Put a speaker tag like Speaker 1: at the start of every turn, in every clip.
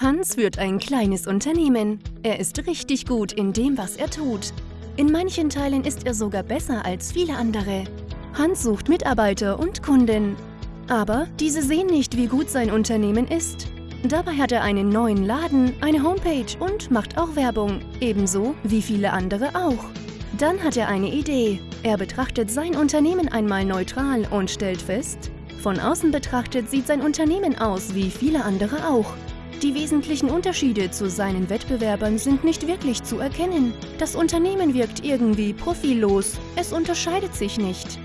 Speaker 1: Hans führt ein kleines Unternehmen. Er ist richtig gut in dem, was er tut. In manchen Teilen ist er sogar besser als viele andere. Hans sucht Mitarbeiter und Kunden. Aber diese sehen nicht, wie gut sein Unternehmen ist. Dabei hat er einen neuen Laden, eine Homepage und macht auch Werbung, ebenso wie viele andere auch. Dann hat er eine Idee. Er betrachtet sein Unternehmen einmal neutral und stellt fest, von außen betrachtet sieht sein Unternehmen aus wie viele andere auch. Die wesentlichen Unterschiede zu seinen Wettbewerbern sind nicht wirklich zu erkennen. Das Unternehmen wirkt irgendwie profillos, es unterscheidet sich nicht.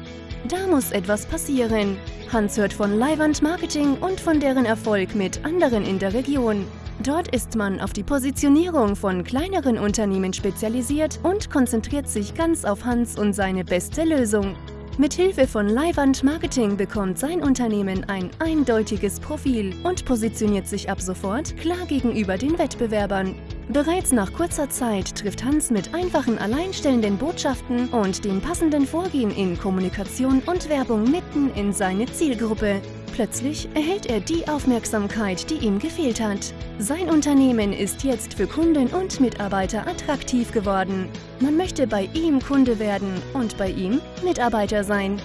Speaker 1: Da muss etwas passieren. Hans hört von Leihwand Marketing und von deren Erfolg mit anderen in der Region. Dort ist man auf die Positionierung von kleineren Unternehmen spezialisiert und konzentriert sich ganz auf Hans und seine beste Lösung. Mit Hilfe von Leihwand Marketing bekommt sein Unternehmen ein eindeutiges Profil und positioniert sich ab sofort klar gegenüber den Wettbewerbern. Bereits nach kurzer Zeit trifft Hans mit einfachen alleinstellenden Botschaften und dem passenden Vorgehen in Kommunikation und Werbung mitten in seine Zielgruppe. Plötzlich erhält er die Aufmerksamkeit, die ihm gefehlt hat. Sein Unternehmen ist jetzt für Kunden und Mitarbeiter attraktiv geworden. Man möchte bei ihm Kunde werden und bei ihm Mitarbeiter sein.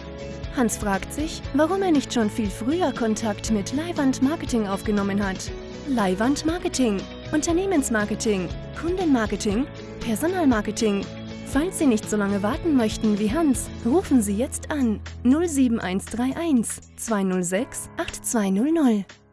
Speaker 1: Hans fragt sich, warum er nicht schon viel früher Kontakt mit Leihwand Marketing aufgenommen hat. Leihwand Marketing, Unternehmensmarketing, Kundenmarketing, Personalmarketing, Falls Sie nicht so lange warten möchten wie Hans, rufen Sie jetzt an 07131 206 8200.